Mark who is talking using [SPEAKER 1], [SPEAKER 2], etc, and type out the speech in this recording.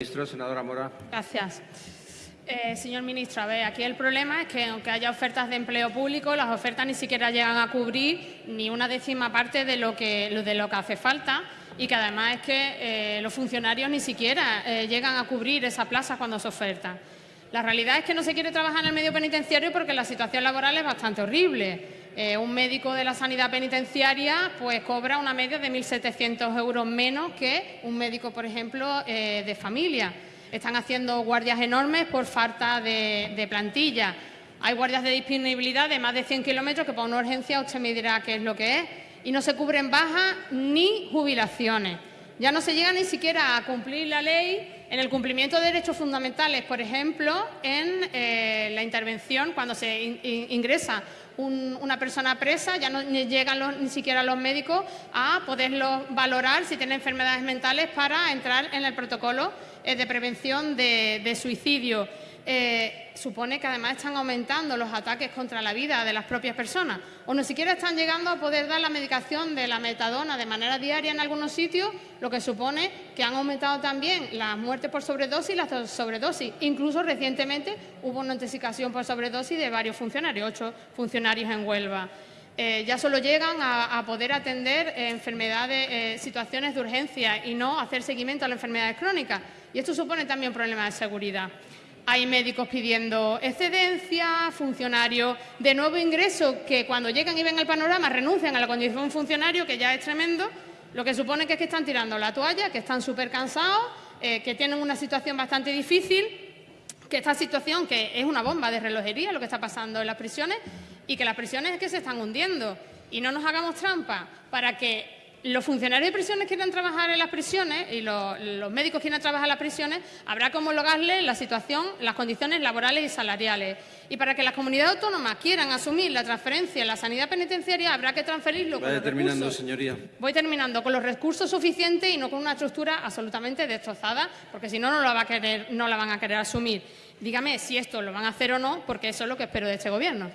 [SPEAKER 1] Ministro, senadora Mora.
[SPEAKER 2] Gracias. Eh, señor ministro, a ver, aquí el problema es que aunque haya ofertas de empleo público, las ofertas ni siquiera llegan a cubrir ni una décima parte de lo que, de lo que hace falta y que además es que eh, los funcionarios ni siquiera eh, llegan a cubrir esa plaza cuando se oferta. La realidad es que no se quiere trabajar en el medio penitenciario porque la situación laboral es bastante horrible. Un médico de la sanidad penitenciaria pues cobra una media de 1.700 euros menos que un médico, por ejemplo, de familia. Están haciendo guardias enormes por falta de, plantilla. Hay guardias de disponibilidad de más de 100 kilómetros que para una urgencia usted me dirá qué es lo que es. Y no se cubren bajas ni jubilaciones. Ya no se llega ni siquiera a cumplir la ley en el cumplimiento de derechos fundamentales, por ejemplo, en eh, la intervención cuando se ingresa una persona presa, ya no llegan ni siquiera los médicos a poderlo valorar si tiene enfermedades mentales para entrar en el protocolo eh, de prevención de, suicidio. Eh, supone que además están aumentando los ataques contra la vida de las propias personas o ni siquiera están llegando a poder dar la medicación de la metadona de manera diaria en algunos sitios, lo que supone que han aumentado también las muertes por sobredosis y las sobredosis. Incluso recientemente hubo una intoxicación por sobredosis de varios funcionarios, ocho funcionarios en Huelva. Eh, ya solo llegan a, poder atender enfermedades, situaciones de urgencia y no hacer seguimiento a las enfermedades crónicas. Y esto supone también problemas de seguridad. Hay médicos pidiendo excedencia, funcionarios de nuevo ingreso que cuando llegan y ven el panorama renuncian a la condición de funcionario, que ya es tremendo, lo que supone que es que están tirando la toalla, que están súper cansados, eh, que tienen una situación bastante difícil, que esta situación, que es una bomba de relojería lo que está pasando en las prisiones, y que las prisiones es que se están hundiendo. Y no nos hagamos trampa para que los funcionarios de prisiones quieran trabajar en las prisiones y los, médicos quieran trabajar en las prisiones, habrá que homologarles la situación, las condiciones laborales y salariales. Y para que las comunidades autónomas quieran asumir la transferencia en la sanidad penitenciaria, habrá que transferirlo con los
[SPEAKER 1] terminando, señoría.
[SPEAKER 2] Voy terminando, con los recursos suficientes y no con una estructura absolutamente destrozada, porque si no, no la, va a querer, no la van a querer asumir. Dígame si esto lo van a hacer o no, porque eso es lo que espero de este Gobierno.